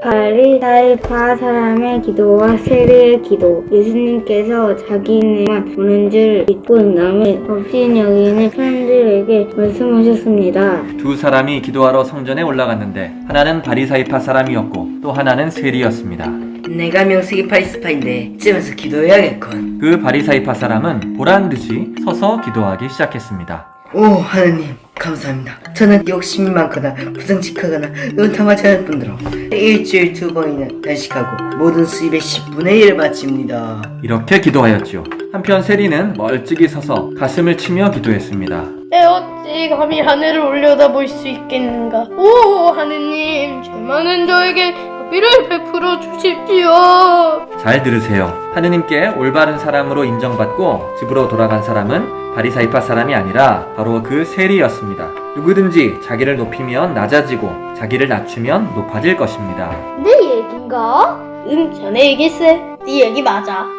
바리 사이파 사람의 기도와 세례의 기도 예수님께서 자기네만 오는 줄 믿고 남을 없인 여기는 사람들에게 말씀하셨습니다. 두 사람이 기도하러 성전에 올라갔는데 하나는 바리사이파 사람이었고 또 하나는 세리였습니다. 내가 명색이 파리스파인데 집에서 기도해야겠군. 그 바리사이파 사람은 보란 듯이 서서 기도하기 시작했습니다. 오 하느님 감사합니다. 저는 욕심이 많거나 부정직하거나 은탐하지 않을 뿐더러 일주일 두 번이나 단식하고 모든 수입의 10분의 1을 바칩니다. 이렇게 기도하였지요. 한편 세리는 멀찍이 서서 가슴을 치며 기도했습니다. 내 어찌 감히 하늘을 올려다볼 수 있겠는가? 오 하느님, 죄 많은 저에게 비를 베풀어 주십시오. 잘 들으세요. 하느님께 올바른 사람으로 인정받고 집으로 돌아간 사람은 바리사이파 사람이 아니라 바로 그 세리였습니다. 누구든지 자기를 높이면 낮아지고 자기를 낮추면 높아질 것입니다. 내 얘긴가? 응, 전에 얘기했어. 네 얘기 맞아.